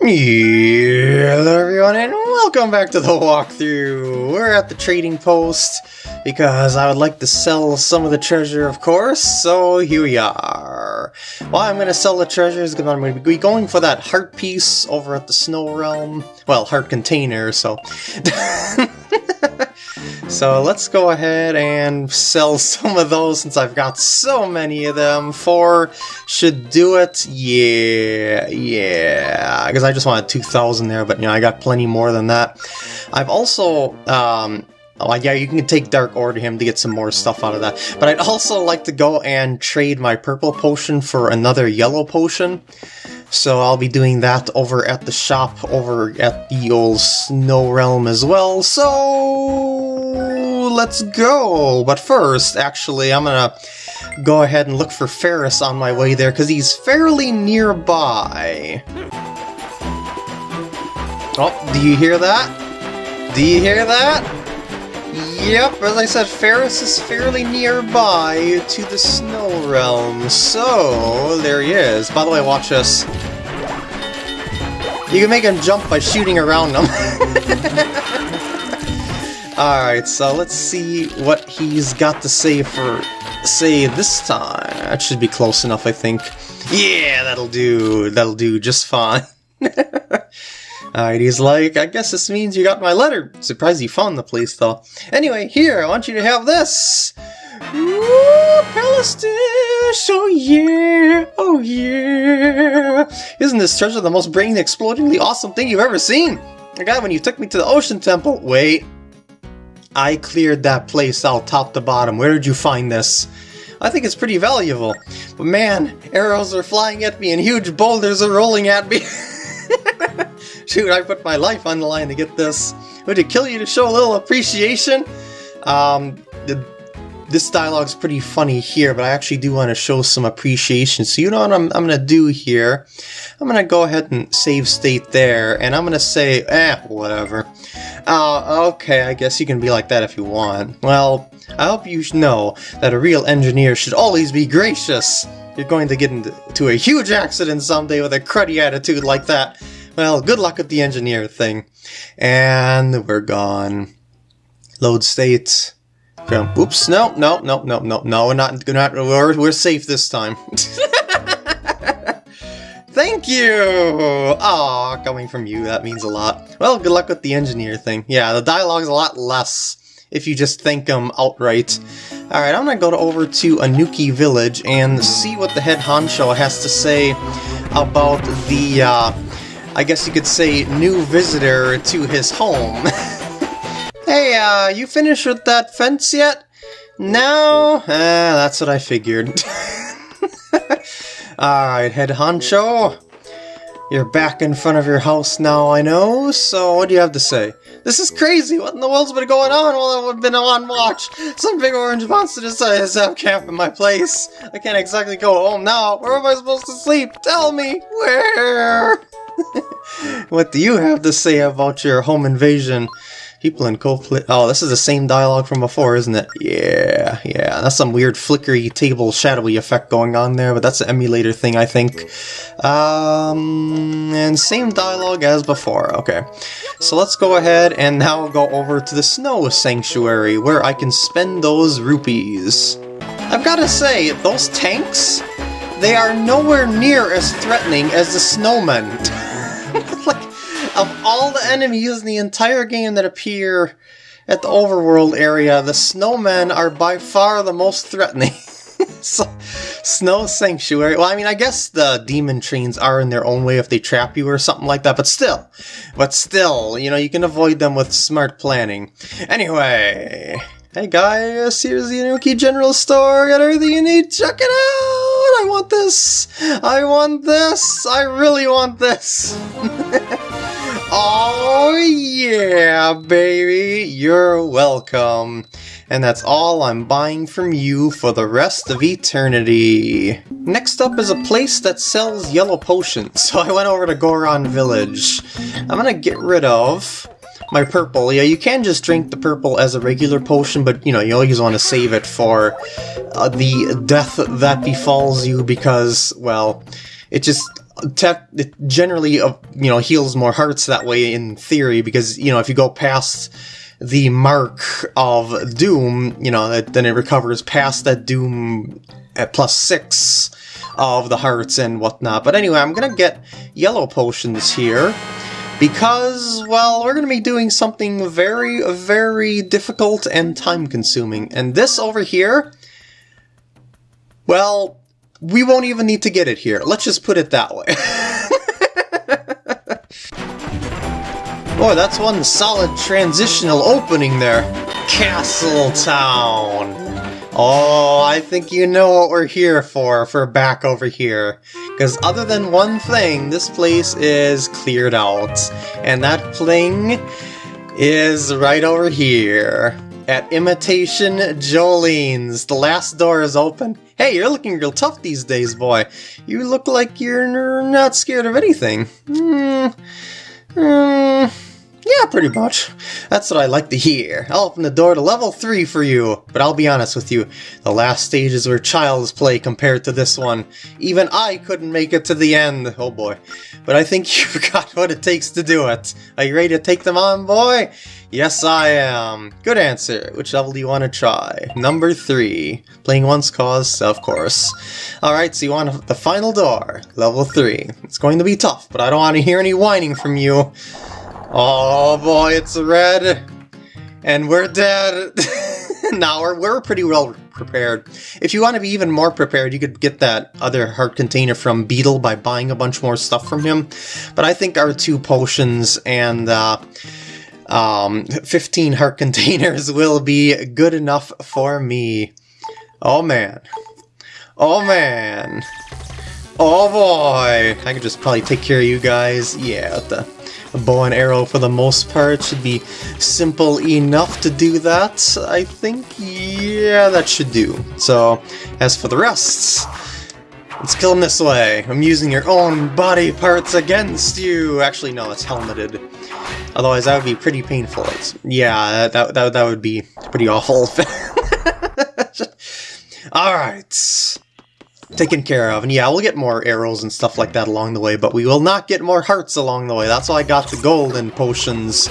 Hello everyone and welcome back to the walkthrough! We're at the trading post because I would like to sell some of the treasure of course, so here we are. Well, I'm going to sell the treasures because I'm going to be going for that heart piece over at the Snow Realm. Well, heart container, so... So let's go ahead and sell some of those since I've got so many of them. Four should do it. Yeah, yeah. Because I just wanted 2,000 there, but you know, I got plenty more than that. I've also, um, Oh, yeah, you can take Dark Ore to him to get some more stuff out of that. But I'd also like to go and trade my purple potion for another yellow potion. So I'll be doing that over at the shop over at the old Snow Realm as well. So let's go! But first, actually, I'm gonna go ahead and look for Ferrus on my way there, because he's fairly nearby. Oh, do you hear that? Do you hear that? Yep, as I said, Ferrus is fairly nearby to the Snow Realm, so there he is. By the way, watch this. You can make him jump by shooting around him. Alright, so let's see what he's got to say for say this time. That should be close enough, I think. Yeah, that'll do. That'll do just fine. Uh, Alright, he's like, I guess this means you got my letter. Surprised you found the place, though. Anyway, here, I want you to have this. Ooh, Palace oh yeah, oh yeah. Isn't this treasure the most brain-explodingly awesome thing you've ever seen? I got when you took me to the Ocean Temple. Wait, I cleared that place out top to bottom. Where did you find this? I think it's pretty valuable. But man, arrows are flying at me and huge boulders are rolling at me. Shoot, I put my life on the line to get this. Would it kill you to show a little appreciation? Um, the, this dialogue's pretty funny here, but I actually do want to show some appreciation. So you know what I'm, I'm going to do here? I'm going to go ahead and save state there, and I'm going to say, eh, whatever. Uh, okay, I guess you can be like that if you want. Well, I hope you know that a real engineer should always be gracious. You're going to get into a huge accident someday with a cruddy attitude like that. Well, good luck with the engineer thing. And we're gone. Load state. Oops, no, no, no, no, no, no, we're not, we're, not, we're, we're safe this time. Thank you! Aw, coming from you, that means a lot. Well, good luck with the engineer thing. Yeah, the dialogue's a lot less if you just thank them outright. Alright, I'm gonna go over to Anuki Village and see what the head honcho has to say about the, uh, I guess you could say, new visitor to his home. hey, uh, you finished with that fence yet? No? Uh, that's what I figured. Alright, head honcho. You're back in front of your house now, I know, so what do you have to say? This is crazy! What in the world's been going on while I've been on watch? Some big orange monster decided to have camp in my place. I can't exactly go home now. Where am I supposed to sleep? Tell me! Where? what do you have to say about your home invasion? People in Coldplay. Oh, this is the same dialogue from before, isn't it? Yeah, yeah. That's some weird flickery table shadowy effect going on there, but that's an emulator thing, I think. Um, and same dialogue as before. Okay. So let's go ahead and now go over to the Snow Sanctuary, where I can spend those rupees. I've got to say, those tanks, they are nowhere near as threatening as the snowmen. of all the enemies in the entire game that appear at the overworld area, the snowmen are by far the most threatening. so, Snow Sanctuary. Well, I mean, I guess the demon trains are in their own way if they trap you or something like that, but still. But still, you know, you can avoid them with smart planning. Anyway. Hey guys, here's the Anuki General Store. Got everything you need. Check it out. I want this. I want this. I really want this. Yeah, baby, you're welcome. And that's all I'm buying from you for the rest of eternity. Next up is a place that sells yellow potions, so I went over to Goron Village. I'm gonna get rid of my purple. Yeah, you can just drink the purple as a regular potion, but you know, you always want to save it for uh, the death that befalls you because, well, it just it generally, uh, you know, heals more hearts that way in theory, because, you know, if you go past the mark of Doom, you know, then it recovers past that Doom at plus six of the hearts and whatnot. But anyway, I'm gonna get yellow potions here because, well, we're gonna be doing something very, very difficult and time-consuming. And this over here, well, we won't even need to get it here. Let's just put it that way. Boy, that's one solid transitional opening there. Castle Town. Oh, I think you know what we're here for, for back over here. Because other than one thing, this place is cleared out. And that thing is right over here. At Imitation Jolene's. The last door is open. Hey, you're looking real tough these days, boy. You look like you're not scared of anything. Hmm. Hmm. Yeah, pretty much. That's what I like to hear. I'll open the door to level 3 for you. But I'll be honest with you, the last stages were child's play compared to this one. Even I couldn't make it to the end. Oh boy. But I think you've got what it takes to do it. Are you ready to take them on, boy? Yes, I am. Good answer. Which level do you want to try? Number 3. Playing Once Cause, of course. Alright, so you want the final door. Level 3. It's going to be tough, but I don't want to hear any whining from you. Oh boy, it's red! And we're dead! now we're, we're pretty well prepared. If you want to be even more prepared, you could get that other heart container from Beedle by buying a bunch more stuff from him. But I think our two potions and uh, um, 15 heart containers will be good enough for me. Oh man. Oh man. Oh boy! I could just probably take care of you guys. Yeah, the bow and arrow for the most part should be simple enough to do that, I think. Yeah, that should do. So, as for the rest, let's kill him this way. I'm using your own body parts against you! Actually, no, it's helmeted. Otherwise, that would be pretty painful. It's, yeah, that, that, that would be pretty awful. Alright taken care of. And yeah, we'll get more arrows and stuff like that along the way, but we will not get more hearts along the way. That's why I got the golden potions.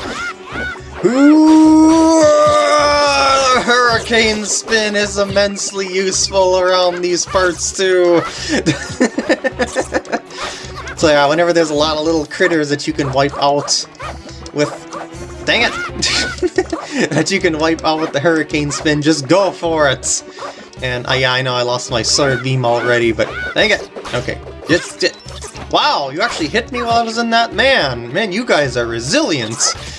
Ooh, the hurricane spin is immensely useful around these parts too. so yeah, whenever there's a lot of little critters that you can wipe out with... Dang it! that you can wipe out with the hurricane spin, just go for it! And uh, yeah, I know I lost my sword beam already, but dang it. Okay. Just, just, wow, you actually hit me while I was in that? Man, man, you guys are resilient.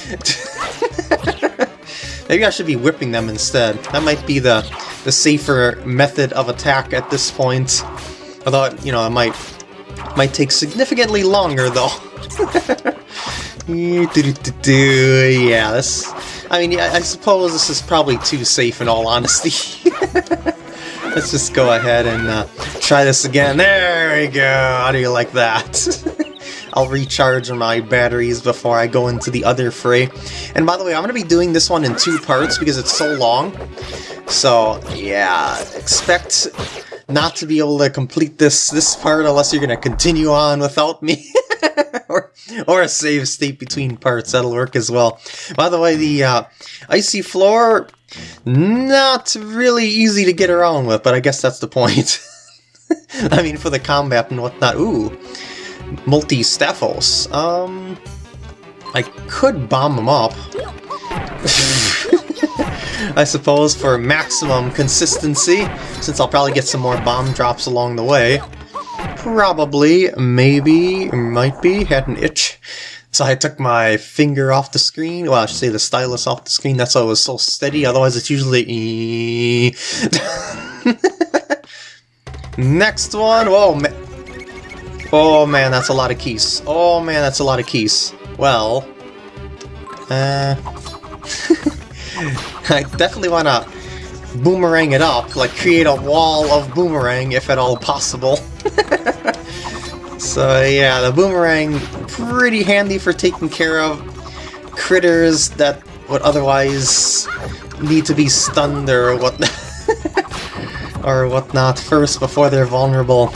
Maybe I should be whipping them instead. That might be the, the safer method of attack at this point. Although, you know, it might, might take significantly longer, though. yeah, this... I mean, I suppose this is probably too safe in all honesty. Let's just go ahead and uh, try this again. There we go! How do you like that? I'll recharge my batteries before I go into the other fray. And by the way, I'm going to be doing this one in two parts because it's so long. So, yeah, expect not to be able to complete this this part unless you're going to continue on without me. or, or a save state between parts, that'll work as well. By the way, the uh, icy floor not really easy to get around with, but I guess that's the point. I mean, for the combat and whatnot. Ooh, multi-staphos. Um, I could bomb them up. I suppose for maximum consistency, since I'll probably get some more bomb drops along the way. Probably, maybe, might be, had an itch. So I took my finger off the screen, well I should say the stylus off the screen, that's why it was so steady, otherwise it's usually... Next one! Whoa, man. Oh man, that's a lot of keys. Oh man, that's a lot of keys. Well... Uh... I definitely want to boomerang it up, like create a wall of boomerang if at all possible. so yeah, the boomerang pretty handy for taking care of critters that would otherwise need to be stunned or whatnot. or whatnot first before they're vulnerable.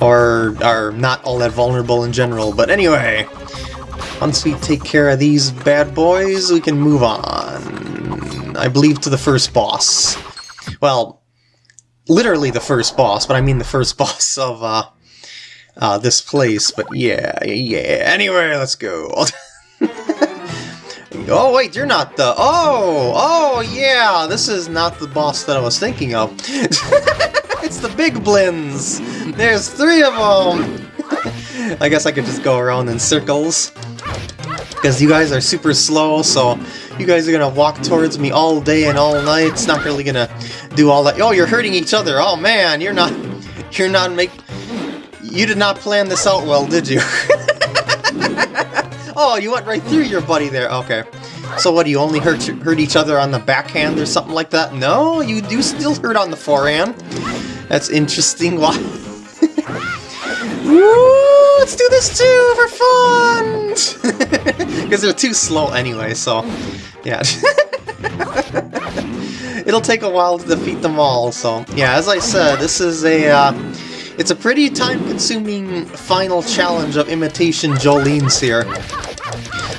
or are not all that vulnerable in general. But anyway, once we take care of these bad boys, we can move on. I believe to the first boss. Well, literally the first boss, but I mean the first boss of uh, uh, this place. But yeah, yeah. Anyway, let's go. oh wait, you're not the. Oh, oh yeah, this is not the boss that I was thinking of. it's the big blins. There's three of them. I guess I could just go around in circles. Because you guys are super slow, so you guys are gonna walk towards me all day and all night. It's not really gonna do all that. Oh, you're hurting each other. Oh man, you're not. You're not make. You did not plan this out well, did you? oh, you went right through your buddy there. Okay. So what, do you only hurt, hurt each other on the backhand or something like that? No, you do still hurt on the forehand. That's interesting. Why? Woo, let's do this too for fun! Because they're too slow anyway, so yeah. It'll take a while to defeat them all, so yeah, as I said, this is a uh, it's a pretty time-consuming final challenge of Imitation Jolene's here.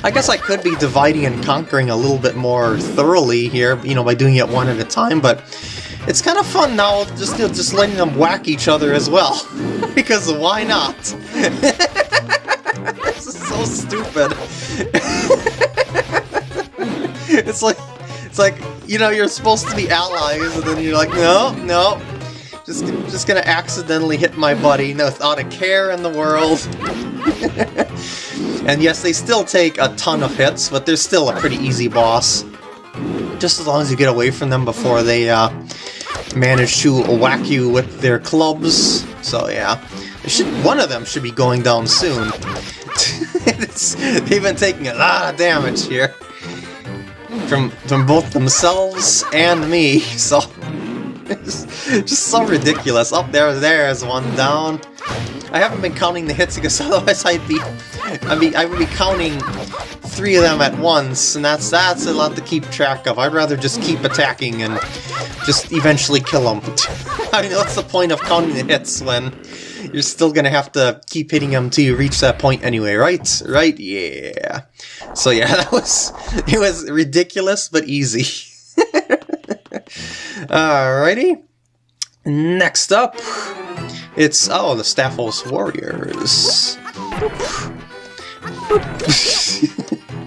I guess I could be dividing and conquering a little bit more thoroughly here, you know, by doing it one at a time, but it's kind of fun now just, you know, just letting them whack each other as well. because why not? this is so stupid. it's like, it's like, you know, you're supposed to be allies, and then you're like, no, no, just, just gonna accidentally hit my buddy without a care in the world. and yes, they still take a ton of hits, but they're still a pretty easy boss. Just as long as you get away from them before they uh, manage to whack you with their clubs. So yeah, should, one of them should be going down soon. they've been taking a lot of damage here. From, from both themselves and me, so just so ridiculous. Up there, there's one down. I haven't been counting the hits because otherwise I'd be, I mean, I would be counting three of them at once, and that's that's a lot to keep track of. I'd rather just keep attacking and just eventually kill them. I mean, what's the point of counting the hits when you're still gonna have to keep hitting them till you reach that point anyway, right? Right? Yeah. So yeah, that was it was ridiculous but easy. Alrighty. Next up, it's, oh, the Stalfos Warriors.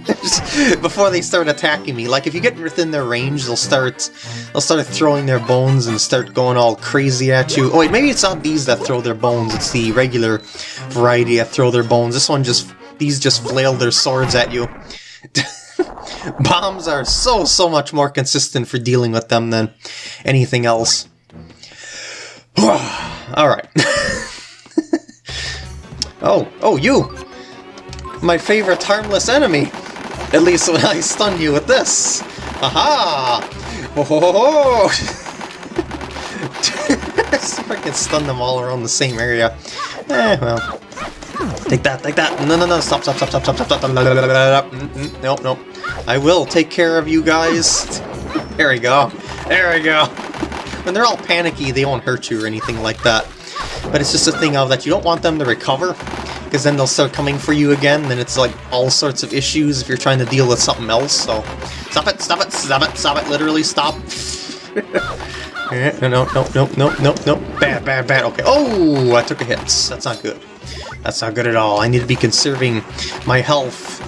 before they start attacking me. Like if you get within their range, they'll start they'll start throwing their bones and start going all crazy at you. Oh wait, maybe it's not these that throw their bones. It's the regular variety that throw their bones. This one just these just flail their swords at you. Bombs are so, so much more consistent for dealing with them than anything else. Alright. oh, oh, you! My favorite harmless enemy! At least when I stun you with this! Aha! Oh, ho, ho, ho. See if I can stun them all around the same area. Eh, well. Take that, take that! No, no, no, stop, stop, stop, stop, stop, stop, stop, nope, nope. I will take care of you guys. There we go. There we go. When they're all panicky, they won't hurt you or anything like that. But it's just a thing of that you don't want them to recover, because then they'll start coming for you again, and it's like all sorts of issues if you're trying to deal with something else, so... Stop it, stop it, stop it, stop it, literally stop. Eh, no, no, no, no, no, no, no, bad, bad, bad, okay. Oh, I took a hit. That's not good. That's not good at all. I need to be conserving my health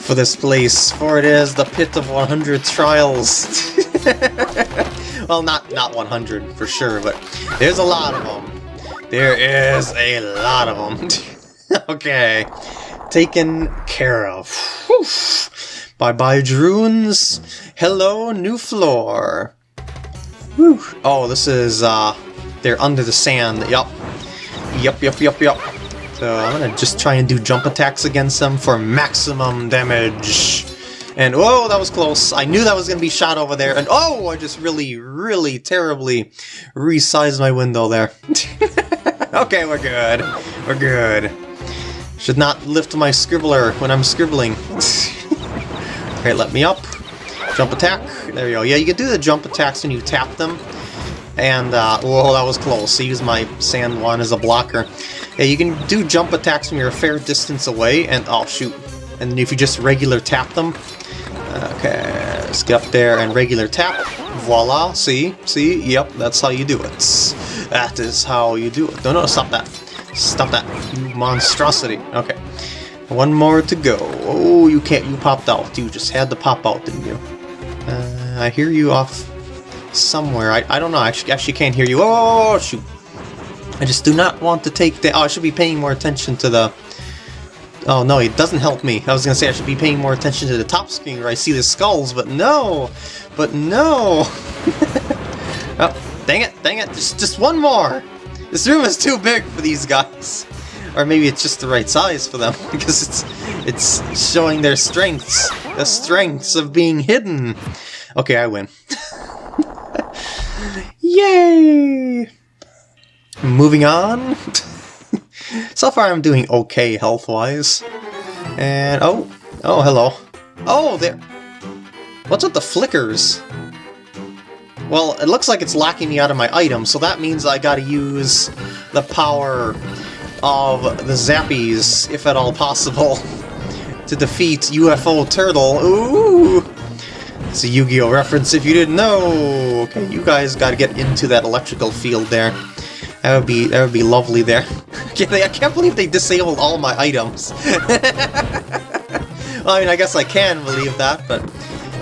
for this place, for it is the pit of 100 trials. well, not, not 100 for sure, but there's a lot of them. There is a lot of them. okay, taken care of. Bye-bye, Druins. Hello, new floor. Whew. Oh, this is, uh, they're under the sand. Yup. Yup, yup, yup, yup. So I'm gonna just try and do jump attacks against them for maximum damage. And whoa, that was close. I knew that was gonna be shot over there. And oh, I just really, really terribly resized my window there. okay, we're good. We're good. Should not lift my scribbler when I'm scribbling. okay, let me up. Jump attack. There we go. Yeah, you can do the jump attacks when you tap them. And, uh, whoa, that was close. I use my sand one as a blocker. Yeah, you can do jump attacks when you're a fair distance away, and oh shoot. And if you just regular tap them, okay, let's get up there and regular tap. Voila, see, see, yep, that's how you do it. That is how you do it. No, no, stop that. Stop that, you monstrosity. Okay, one more to go. Oh, you can't, you popped out. You just had to pop out, didn't you? Uh, I hear you off somewhere. I, I don't know, I actually, actually can't hear you. Oh, shoot. I just do not want to take the... Oh, I should be paying more attention to the... Oh, no, it doesn't help me. I was going to say I should be paying more attention to the top screen where I see the skulls, but no! But no! oh, dang it, dang it, just, just one more! This room is too big for these guys. Or maybe it's just the right size for them, because it's it's showing their strengths. The strengths of being hidden. Okay, I win. Yay! Moving on. so far I'm doing okay health-wise. And, oh, oh, hello. Oh, there. What's with the flickers? Well, it looks like it's locking me out of my item, so that means I gotta use the power of the Zappies, if at all possible, to defeat UFO Turtle. Ooh! It's a Yu-Gi-Oh! reference if you didn't know! Okay, you guys gotta get into that electrical field there. That would be that would be lovely there. I can't believe they disabled all my items. well, I mean, I guess I can believe that, but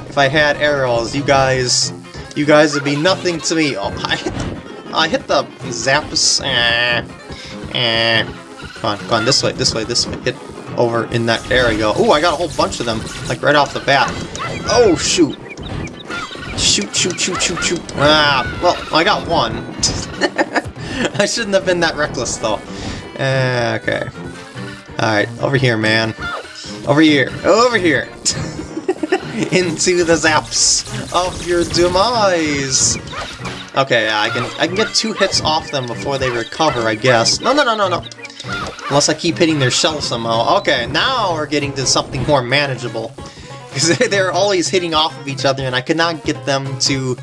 if I had arrows, you guys, you guys would be nothing to me. Oh, I hit the, I hit the zaps. Eh, eh. Come on, come on, this way, this way, this way. Hit over in that. There we go. Oh, I got a whole bunch of them, like right off the bat. Oh, shoot. Shoot, shoot, shoot, shoot, shoot. Ah, well, I got one. I shouldn't have been that reckless, though. Uh, okay. Alright, over here, man. Over here. Over here. Into the zaps of your demise. Okay, I can I can get two hits off them before they recover, I guess. No, no, no, no, no. Unless I keep hitting their shell somehow. Okay, now we're getting to something more manageable. Because they're always hitting off of each other, and I could not get them to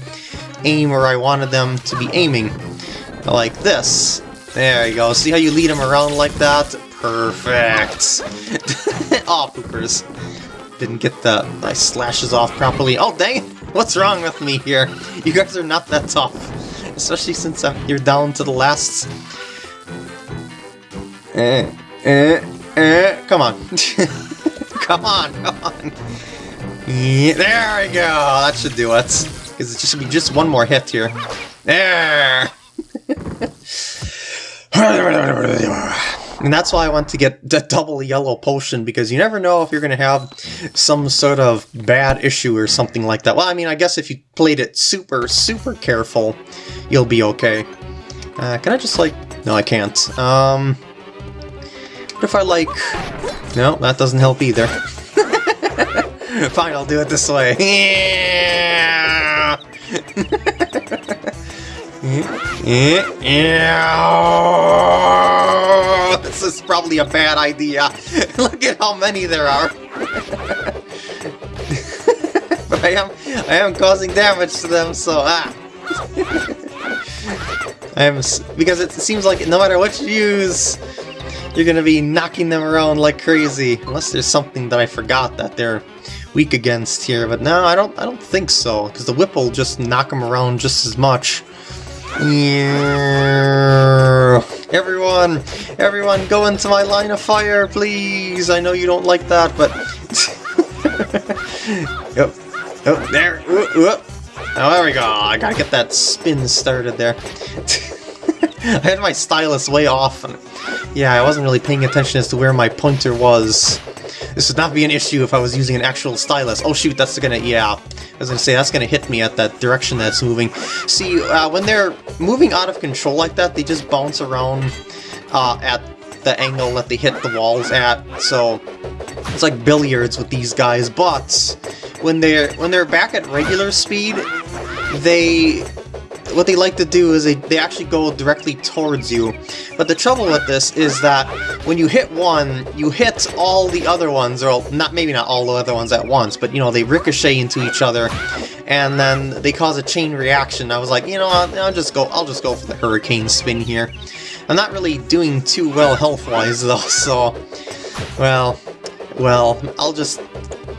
aim where I wanted them to be aiming. Like this. There you go. See how you lead them around like that? Perfect. oh, poopers. Didn't get the my slashes off properly. Oh, dang it! What's wrong with me here? You guys are not that tough. Especially since I'm, you're down to the last... Eh, eh, eh. Come on. come on, come on. Yeah, there we go. That should do it. Because it should be just one more hit here. There! and that's why I want to get the double yellow potion, because you never know if you're going to have some sort of bad issue or something like that. Well, I mean, I guess if you played it super, super careful, you'll be okay. Uh, can I just, like... No, I can't. Um... What if I, like... No, that doesn't help either. Fine, I'll do it this way. this is probably a bad idea. Look at how many there are. but I am I am causing damage to them, so ah. I am because it seems like no matter what you use, you're gonna be knocking them around like crazy. Unless there's something that I forgot that they're weak against here, but no, I don't I don't think so, because the whip will just knock them around just as much. Everyone, everyone go into my line of fire, please! I know you don't like that, but... yep. Oh, there! Ooh, ooh. Oh, there we go! I gotta get that spin started there. I had my stylus way off, and yeah, I wasn't really paying attention as to where my pointer was. This would not be an issue if I was using an actual stylus. Oh shoot, that's gonna, yeah. I was gonna say, that's gonna hit me at that direction that's moving. See, uh, when they're moving out of control like that, they just bounce around uh, at the angle that they hit the walls at, so it's like billiards with these guys, but when they're when they're back at regular speed, they what they like to do is they, they actually go directly towards you. But the trouble with this is that when you hit one, you hit all the other ones, or not maybe not all the other ones at once, but you know, they ricochet into each other, and then they cause a chain reaction. I was like, you know, I'll, I'll just go I'll just go for the hurricane spin here. I'm not really doing too well health-wise though, so... Well, well, I'll just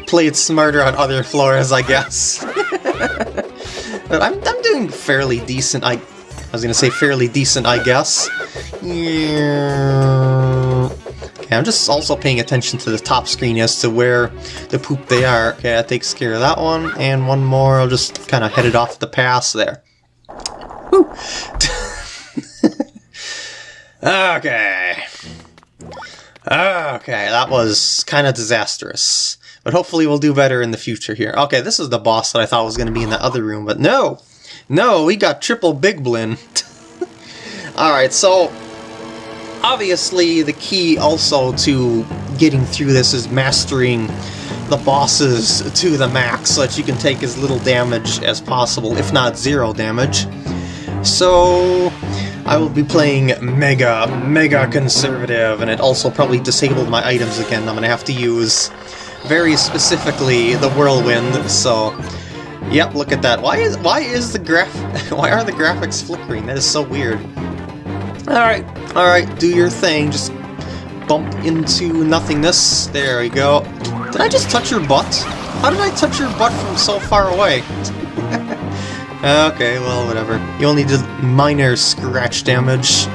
play it smarter on other floors, I guess. but I'm, I'm doing fairly decent, I... I was gonna say fairly decent, I guess. Yeah. Okay, I'm just also paying attention to the top screen as to where the poop they are. Okay, that takes care of that one, and one more, I'll just kind of head it off the pass there. Woo! okay. Okay, that was kind of disastrous. But hopefully we'll do better in the future here. Okay, this is the boss that I thought was going to be in the other room, but no! No, we got triple Big Blin. Alright, so obviously the key also to getting through this is mastering the bosses to the max so that you can take as little damage as possible, if not zero damage. So I will be playing Mega, Mega Conservative, and it also probably disabled my items again. I'm going to have to use very specifically the Whirlwind, so... Yep, look at that. Why is why is the graph why are the graphics flickering? That is so weird. Alright, alright, do your thing. Just bump into nothingness. There we go. Did I just touch your butt? How did I touch your butt from so far away? okay, well, whatever. You only did minor scratch damage.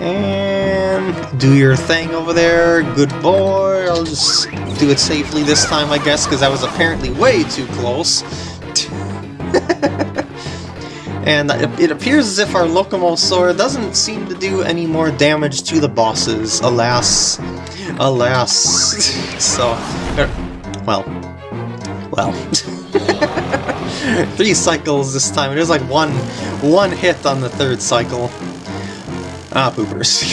And do your thing over there. Good boy. I'll just do it safely this time, I guess, because I was apparently way too close. And it appears as if our Locomosaur doesn't seem to do any more damage to the bosses, alas. Alas. so, er, well, well. Three cycles this time. It was like one, one hit on the third cycle. Ah, poopers.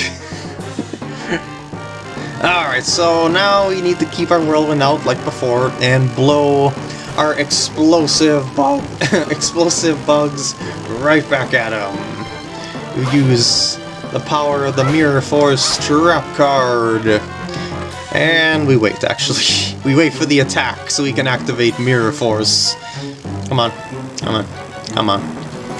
Alright, so now we need to keep our whirlwind out like before and blow our explosive bug explosive bugs right back at him. We use the power of the Mirror Force trap card. And we wait, actually. We wait for the attack so we can activate Mirror Force. Come on. Come on. Come on.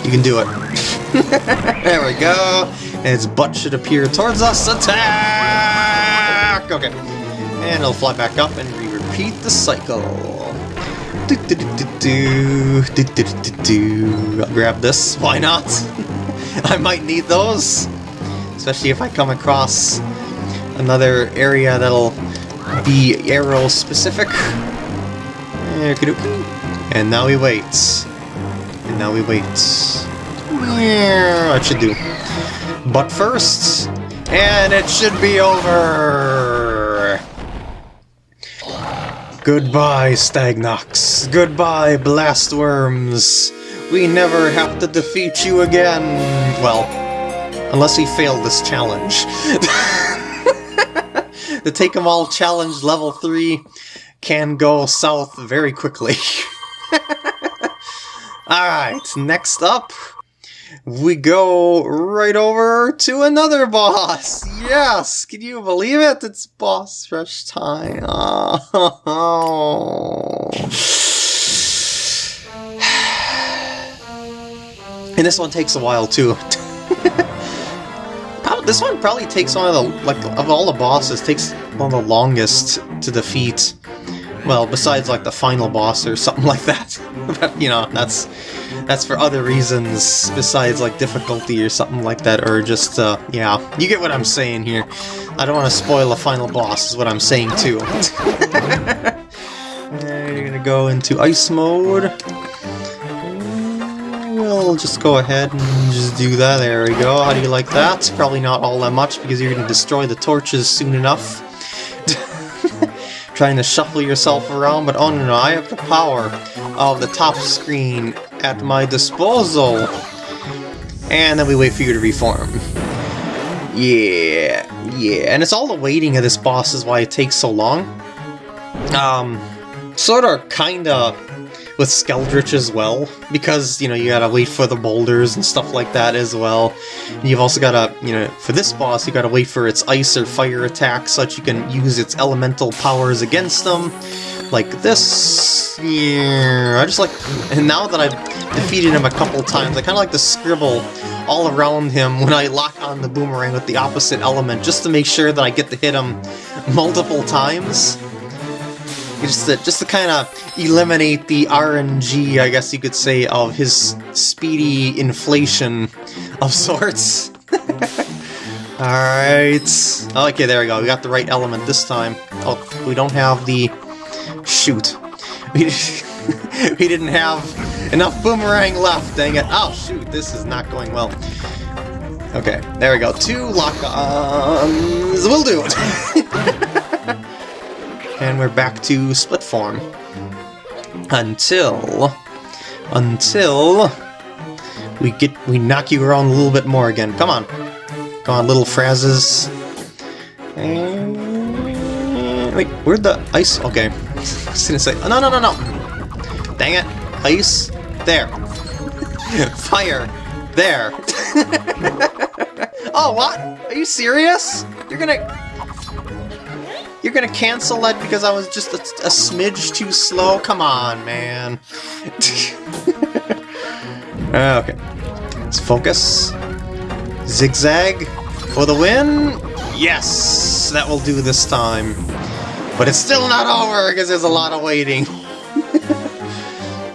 You can do it. there we go. And its butt should appear towards us. Attack! Okay. And it'll fly back up and we repeat the cycle. Do, do, do, do, do, do, do. I'll grab this. Why not? I might need those. Especially if I come across another area that'll be arrow specific. And now we wait. And now we wait. That should do. But first, and it should be over! Goodbye, Stagnox. Goodbye, Blastworms. We never have to defeat you again. Well, unless we fail this challenge. the Take 'em All Challenge Level 3 can go south very quickly. Alright, next up, we go right over to another boss. Yes, can you believe it? It's boss rush time. Oh. and this one takes a while too. this one probably takes one of the like of all the bosses takes one of the longest to defeat. Well, besides like the final boss or something like that. but you know, that's that's for other reasons besides like difficulty or something like that, or just, uh, yeah, you get what I'm saying here. I don't want to spoil a final boss, is what I'm saying too. you're gonna go into ice mode. We'll just go ahead and just do that. There we go. How do you like that? Probably not all that much because you're gonna destroy the torches soon enough trying to shuffle yourself around, but oh no, no, I have the power of the top screen at my disposal. And then we wait for you to reform. Yeah, yeah, and it's all the waiting of this boss is why it takes so long. Um, sort of, kinda, with Skeldritch as well, because, you know, you gotta wait for the boulders and stuff like that as well. And you've also gotta, you know, for this boss, you gotta wait for its ice or fire attacks so that you can use its elemental powers against them like this. Yeah, I just like, and now that I've defeated him a couple times, I kind of like to scribble all around him when I lock on the boomerang with the opposite element, just to make sure that I get to hit him multiple times. Just to, just to kind of eliminate the RNG, I guess you could say, of his speedy inflation of sorts. Alright. Okay, there we go. We got the right element this time. Oh, we don't have the... Shoot. We, didn't have enough boomerang left, dang it. Oh, shoot, this is not going well. Okay, there we go. Two lock-ons will do it. and we're back to split form. Until... Until... We get... we knock you around a little bit more again. Come on. Come on, little phrases. And... Wait, where'd the ice... Okay. Was gonna say... Oh, no, no, no, no! Dang it! Ice... There. Fire! There! oh, what? Are you serious? You're gonna... You're gonna cancel that because I was just a, a smidge too slow? Come on, man. Uh, okay. Let's focus. Zigzag for the win. Yes, that will do this time. But it's still not over because there's a lot of waiting.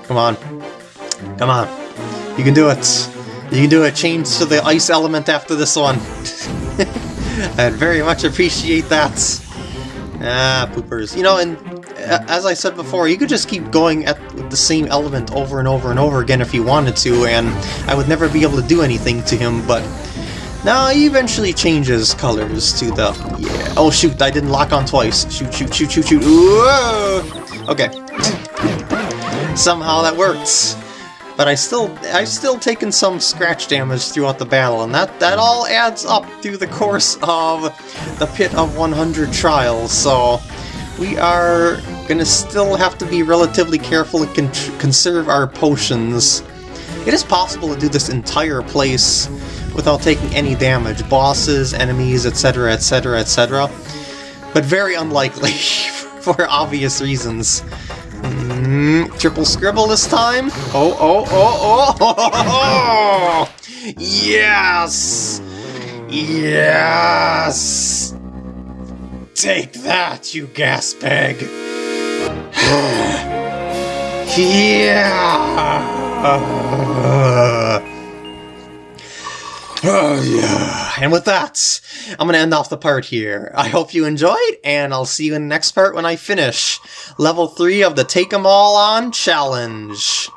Come on. Come on. You can do it. You can do it. Change to the ice element after this one. I'd very much appreciate that. Ah, poopers. You know, and uh, as I said before, you could just keep going at the same element over and over and over again if you wanted to, and I would never be able to do anything to him, but... now he eventually changes colors to the... Yeah. Oh, shoot, I didn't lock on twice. Shoot, shoot, shoot, shoot, shoot. Whoa! Okay. Somehow that works but I still I've still taken some scratch damage throughout the battle, and that, that all adds up through the course of the Pit of 100 trials, so we are gonna still have to be relatively careful and con conserve our potions. It is possible to do this entire place without taking any damage, bosses, enemies, etc, etc, etc, but very unlikely for obvious reasons. Mm, triple scribble this time? Oh, oh, oh, oh, oh, oh, Yes! Yes! Take that, you gas bag! yeah! Oh, yeah. And with that, I'm going to end off the part here. I hope you enjoyed, and I'll see you in the next part when I finish level 3 of the Take 'em All On Challenge.